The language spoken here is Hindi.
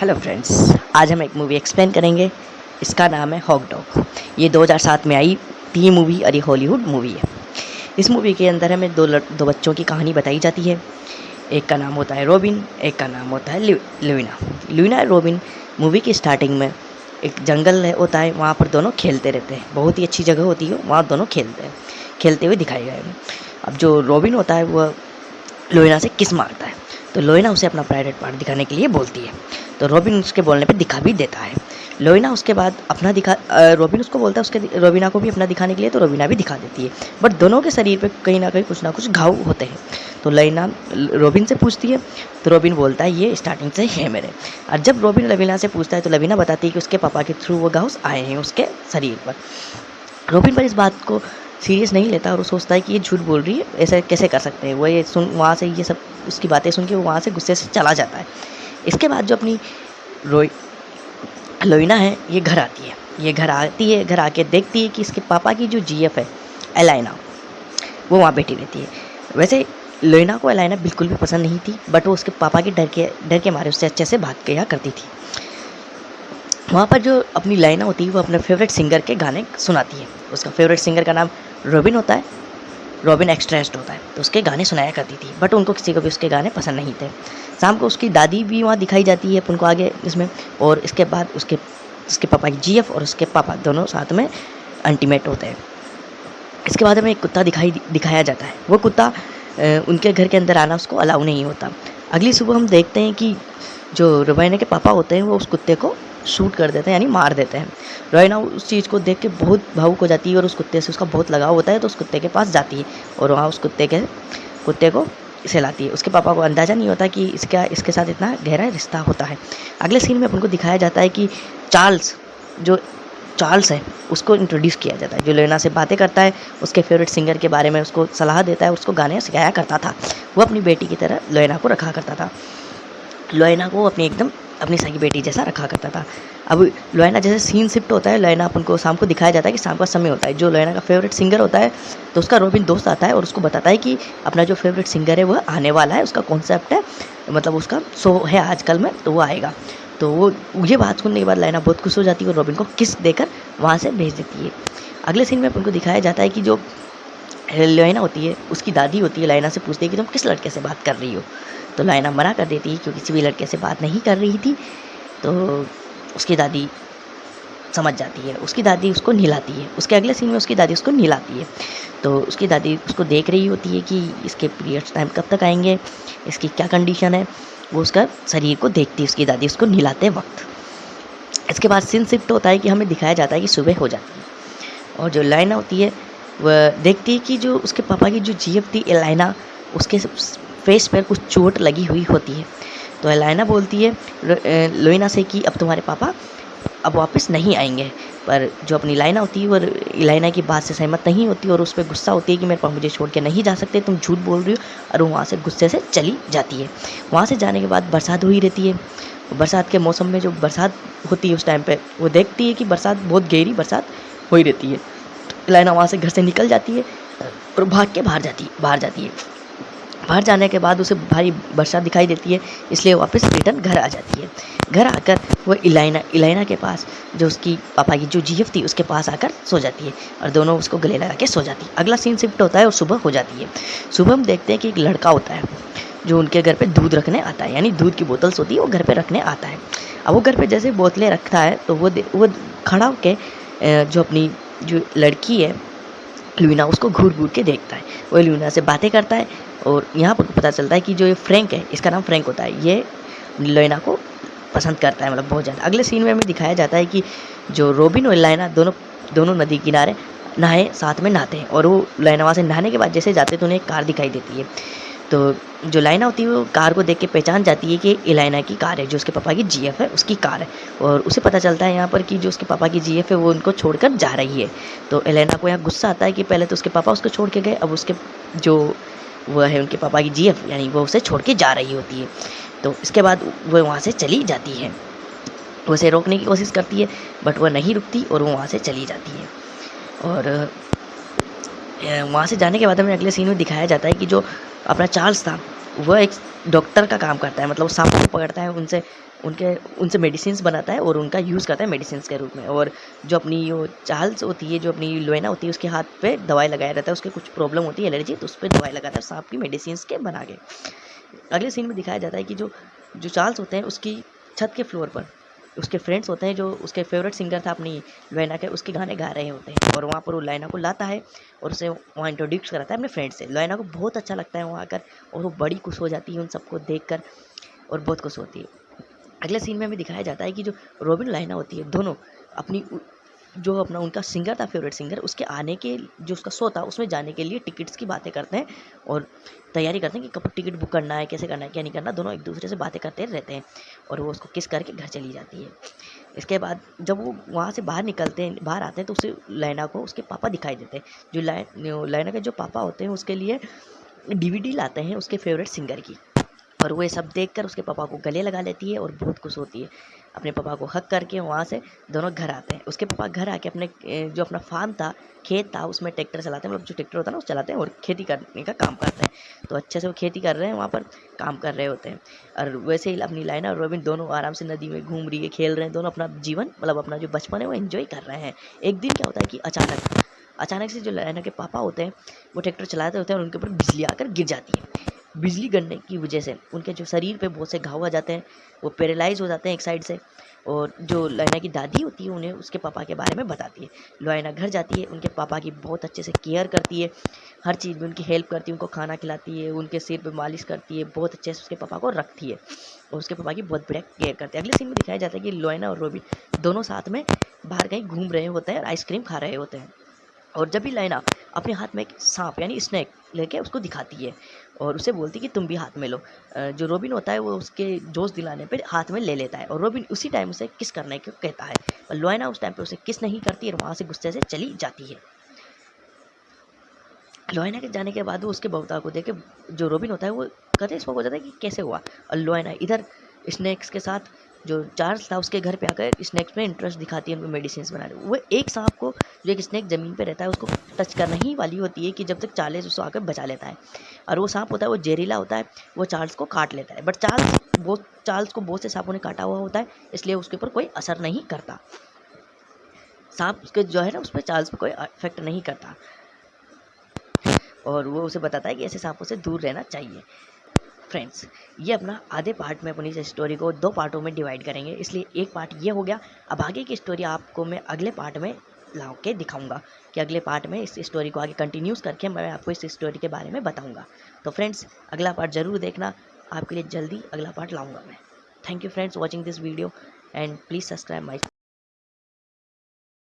हेलो फ्रेंड्स आज हम एक मूवी एक्सप्लेन करेंगे। इसका नाम है हॉक डॉग ये 2007 में आई टी मूवी ये हॉलीवुड मूवी है। इस मूवी के अंदर हमें दो लड़, दो बच्चों की कहानी बताई जाती है। एक का नाम होता है रोबिन एक का नाम होता है लुविना और रोबिन मूवी की स्टार्टिंग में एक जंगल होता है। वहाँ पर दोनों खेलते रहते हैं। बहुत ही अच्छी जगह होती है वहाँ दोनों खेलते हैं। खेलते हुए दिखाए गए हैं। अब जो रोबिन होता है वह लोइना से किस मारता है? तो लोइना उसे अपना प्राइवेट पार्ट दिखाने के लिए बोलती है। तो रॉबिन उसके बोलने पे दिखा भी देता है। लोइना उसके बाद अपना दिखा रॉबिन उसको बोलता है उसके रोबिना को भी अपना दिखाने के लिए तो रोबिना भी दिखा देती है। बट दोनों के शरीर पे कहीं ना कहीं कुछ ना कुछ घाव होते हैं। तो लोइना रोबिन से पूछती है तो रोबिन बोलता है, ये स्टार्टिंग से है मेरे। और जब रोबिन लवीना से पूछता है तो लवीना बताती है कि उसके पापा के थ्रू वो घाव आए हैं उसके शरीर पर। रोबिन पर इस बात को सीरियस नहीं लेता और वो सोचता है कि ये झूठ बोल रही है, ऐसा कैसे कर सकते हैं? वो ये सुन, वहाँ से ये सब, उसकी बातें सुन के वो वहाँ से गुस्से से चला जाता है। इसके बाद जो अपनी रोई, लोइना है, ये घर आती है। ये घर आती है, घर आके देखती है कि इसके पापा की जो जीएफ है, एलाइना, वो वहाँ बैठी रहती है। वैसे, लोइना को एलाइना बिल्कुल भी पसंद नहीं थी बट वो उसके पापा के डर के डर के मारे उससे अच्छे से भाग गया करती थी। वहाँ पर जो अपनी लाइना होती है, वो अपने फेवरेट सिंगर के गाने सुनाती है। उसका फेवरेट सिंगर का नाम रोबिन होता है। रॉबिन एक्सट्रेस्ट होता है तो उसके गाने सुनाया करती थी बट उनको किसी को भी उसके गाने पसंद नहीं थे। शाम को उसकी दादी भी वहाँ दिखाई जाती है, उनको आगे इसमें, और इसके बाद उसके उसके पापा जी और उसके पापा दोनों साथ में अल्टीमेट होते हैं। इसके बाद हमें एक कुत्ता दिखाई, दिखाया जाता है। वो कुत्ता उनके घर के अंदर आना उसको अलाउ नहीं होता। अगली सुबह हम देखते हैं कि जो रुबैना के पापा होते हैं, वो उस कुत्ते को शूट कर देते हैं, यानी मार देते हैं। रोइना उस चीज़ को देख के बहुत भावुक हो जाती है और उस कुत्ते से उसका बहुत लगाव होता है तो उस कुत्ते के पास जाती है और वहाँ उस कुत्ते के, कुत्ते को सहलाती है। उसके पापा को अंदाज़ा नहीं होता कि इसका, इसके साथ इतना गहरा रिश्ता होता है। अगले सीन में अपन को दिखाया जाता है कि चार्ल्स, जो चार्ल्स है, उसको इंट्रोड्यूस किया जाता है। जो लेना से बातें करता है, उसके फेवरेट सिंगर के बारे में उसको सलाह देता है उसको गाने सिखाया करता था। वो अपनी बेटी की तरह लोयना को रखा करता था। लोयना को अपनी एकदम अपनी सगी बेटी जैसा रखा करता था। अब लोयना जैसे सीन शिफ्ट होता है, लोयना अपन को शाम को दिखाया जाता है कि शाम का समय होता है। जो लोयना का फेवरेट सिंगर होता है तो उसका रोबिन दोस्त आता है और उसको बताता है कि अपना जो फेवरेट सिंगर है, वह आने वाला है। उसका कॉन्सेप्ट है मतलब उसका शो है आजकल में तो वो आएगा। तो वो, ये बात सुनने के बाद लाइना बहुत खुश हो जाती है और रॉबिन को किस देकर वहाँ से भेज देती है। अगले सीन में अपन को दिखाया जाता है कि जो लाइना होती है, उसकी दादी होती है लाइना से पूछती है कि तुम किस लड़के से बात कर रही हो? तो लाइना मना कर देती है क्योंकि किसी भी लड़के से बात नहीं कर रही थी। तो उसकी दादी समझ जाती है। उसकी दादी उसको नहलाती है। उसके अगले सीन में उसकी दादी उसको नहलाती है। तो उसकी दादी उसको देख रही होती है कि इसके पीरियड्स टाइम कब तक आएँगे, इसकी क्या कंडीशन है। वो उसका शरीर को देखती है। उसकी दादी उसको नहलाते वक्त। इसके बाद सीन शिफ्ट होता है कि हमें दिखाया जाता है कि सुबह हो जाती है। और जो लाइना होती है, वह देखती है कि जो उसके पापा की जो जीप थी एलाइना उसके फेस पर कुछ चोट लगी हुई होती है। तो एलाइना बोलती है लोइना से कि अब तुम्हारे पापा अब वापस नहीं आएँगे। पर जो अपनी लाइना होती है, वो लाइना की बात से सहमत नहीं होती और उस पर गुस्सा होती है कि मेरे पापा मुझे छोड़ के नहीं जा सकते। तुम झूठ बोल रही हो और वो वहाँ से गुस्से से चली जाती है। वहाँ से जाने के बाद बरसात हुई रहती है। बरसात के मौसम में जो बरसात होती है उस टाइम पर वो देखती है कि बरसात बहुत गहरी बरसात हो ही रहती है। लाइना वहाँ से घर से निकल जाती है और भाग के बाहर जाती बाहर जाती है। बाहर जाने के बाद उसे भारी बरसात दिखाई देती है, इसलिए वापस रिटर्न घर आ जाती है। घर आकर वो इलाइना इलाइना के पास, जो उसकी पापा की जो जीएफ थी, उसके पास आकर सो जाती है और दोनों उसको गले लगा के सो जाती है। अगला सीन शिफ्ट होता है और सुबह हो जाती है। सुबह हम देखते हैं कि एक लड़का होता है, जो उनके घर पे दूध रखने आता है, यानी दूध की बोतल्स होती है, वो घर पे रखने आता है। अब वो घर पे जैसे बोतलें रखता है तो वो वो खड़ा होकर जो अपनी, जो लड़की है लुना उसको घूर घूर के देखता है। वो लुना से बातें करता है और यहाँ पर पता चलता है कि जो ये फ्रैंक है, इसका नाम फ्रैंक होता है। ये लोइना को पसंद करता है मतलब बहुत ज़्यादा। अगले सीन में हमें दिखाया जाता है कि जो रोबिन और लाइना दोनों दोनों नदी किनारे नहाए, साथ में नहाते हैं और वो लाइना वहाँ से नहाने के बाद जैसे जाते तो उन्हें एक कार दिखाई देती है। तो जो लाइना होती है, वो कार को देख के पहचान जाती है कि इलाइना की कार है, जो उसके पापा की जीएफ है, उसकी कार है। और उसे पता चलता है यहाँ पर कि जो उसके पापा की जीएफ है, वो उनको छोड़कर जा रही है। तो एलाइना को यहाँ गुस्सा आता है कि पहले तो उसके पापा उसको छोड़ के गए, अब उसके जो वह है, उनके पापा की जीएफ यानी वो उसे छोड़ के जा रही होती है। तो इसके बाद वह वहाँ से चली जाती है। उसे रोकने की कोशिश करती है, बट वह नहीं रुकती और वो वहाँ से चली जाती है। और वहाँ से जाने के बाद हमें अगले सीन में दिखाया जाता है कि जो अपना चार्ल्स था वह एक डॉक्टर का काम करता है मतलब सांपों को पकड़ता है, उनसे, उनके, उनसे मेडिसिन बनाता है और उनका यूज़ करता है मेडिसिन के रूप में। और जो अपनी वो चार्ल्स होती है, जो अपनी लोना होती है, उसके हाथ पे दवाई लगाया रहता है, उसके कुछ प्रॉब्लम होती है एलर्जी तो उस पर दवाई लगाता है सांप की मेडिसिन के बना के। अगले सीन में दिखाया जाता है कि जो जो चार्ल्स होते हैं, उसकी छत के फ्लोर पर उसके फ्रेंड्स होते हैं, जो उसके फेवरेट सिंगर था अपनी लोयना के, उसके गाने गा रहे होते हैं। और वहाँ पर वो लैना को लाता है और उसे वहाँ इंट्रोड्यूस कराता है अपने फ्रेंड से। लोयना को बहुत अच्छा लगता है वहाँ आकर और वो बड़ी खुश हो जाती है उन सबको देख कर और बहुत खुश होती है। अगले सीन में हमें दिखाया जाता है कि जो रॉबिन लाइना होती है, दोनों अपनी जो अपना उनका सिंगर था, फेवरेट सिंगर, उसके आने के जो उसका शो था, उसमें जाने के लिए टिकट्स की बातें करते हैं और तैयारी करते हैं कि कब टिकट बुक करना है, कैसे करना है, क्या नहीं करना, दोनों एक दूसरे से बातें करते रहते हैं और वो उसको किस करके घर चली जाती है। इसके बाद जब वो वहाँ से बाहर निकलते हैं, बाहर आते हैं तो उसे लैना को उसके पापा दिखाई देते हैं। जो लैना के जो पापा होते हैं, उसके लिए डीवीडी लाते हैं उसके फेवरेट सिंगर की। और वो ये सब देख कर उसके पापा को गले लगा लेती है और बहुत खुश होती है। अपने पापा को हक करके वहाँ से दोनों घर आते हैं। उसके पापा घर आके अपने जो अपना फार्म था, खेत था, उसमें ट्रैक्टर चलाते हैं। मतलब जो ट्रैक्टर होता है ना उस चलाते हैं और खेती करने का काम करते हैं। तो अच्छे से वो खेती कर रहे हैं, वहाँ पर काम कर रहे होते हैं। और वैसे ही अपनी लाइना और रोबिन दोनों आराम से नदी में घूम रही है, खेल रहे हैं, दोनों अपना जीवन मतलब अपना जो बचपन है, वो इन्जॉय कर रहे हैं। एक दिन क्या होता है कि अचानक अचानक से जो लाइना के पापा होते हैं, वो ट्रैक्टर चलाते होते हैं और उनके ऊपर बिजली आकर गिर जाती है। बिजली गिरने की वजह से, उनके जो शरीर पे बहुत से घाव आ जाते हैं, वो पैरालाइज हो जाते हैं एक साइड से, और जो लोयना की दादी होती है उन्हें उसके पापा के बारे में बताती है। लोयना घर जाती है, उनके पापा की बहुत अच्छे से केयर करती है, हर चीज़ में उनकी हेल्प करती है, उनको खाना खिलाती है, उनके सिर पर मालिश करती है, बहुत अच्छे से उसके पापा को रखती है, और उसके पापा की बहुत बढ़िया केयर करती है। अगले सीन में दिखाया जाता है कि लोयना और रोबी दोनों साथ में बाहर कहीं घूम रहे होते हैं और आइसक्रीम खा रहे होते हैं, और जब भी लाइना अपने हाथ में एक सांप, यानी स्नैक लेके उसको दिखाती है और उसे बोलती है कि तुम भी हाथ में लो। जो रोबिन होता है वो उसके जोश दिलाने पर हाथ में ले लेता है और रोबिन उसी टाइम उसे किस करने को कहता है। और लोयना उस टाइम पे उसे किस नहीं करती और वहाँ से गुस्से से चली जाती है। लोयना के जाने के बाद वो उसके बहुता को देखे जो रोबिन होता है वो कहते हैं हो जाता है कि कैसे हुआ? और लोयना इधर स्नैक्स के साथ जो चार्ल्स था उसके घर पे आकर स्नैक्स में इंटरेस्ट दिखाती है उनको मेडिसिन बनाने वो एक सांप को, जो एक स्नैक ज़मीन पे रहता है, उसको टच करना ही वाली होती है कि जब तक चार्ल्स उसको आकर बचा लेता है। और वो सांप होता है, वो जहरीला होता है, वो चार्ल्स को काट लेता है। बट चार्ल्स वो चार्ल्स को बहुत से सांपों ने काटा हुआ होता है, इसलिए उसके ऊपर कोई असर नहीं करता। सांप उसके जो है ना, उस पर चार्ल्स पर कोई इफ़ेक्ट नहीं करता। और वो उसे बताता है कि ऐसे सांपों से दूर रहना चाहिए। फ्रेंड्स, ये अपना आधे पार्ट में अपनी स्टोरी को दो पार्टों में डिवाइड करेंगे। इसलिए एक पार्ट ये हो गया, अब आगे की स्टोरी आपको मैं अगले पार्ट में ला के दिखाऊँगा कि अगले पार्ट में इस स्टोरी को आगे कंटिन्यूस करके मैं आपको इस स्टोरी के बारे में बताऊँगा। तो फ्रेंड्स, अगला पार्ट ज़रूर देखना। आपके लिए जल्दी अगला पार्ट लाऊँगा मैं। Thank you friends watching this video and please subscribe my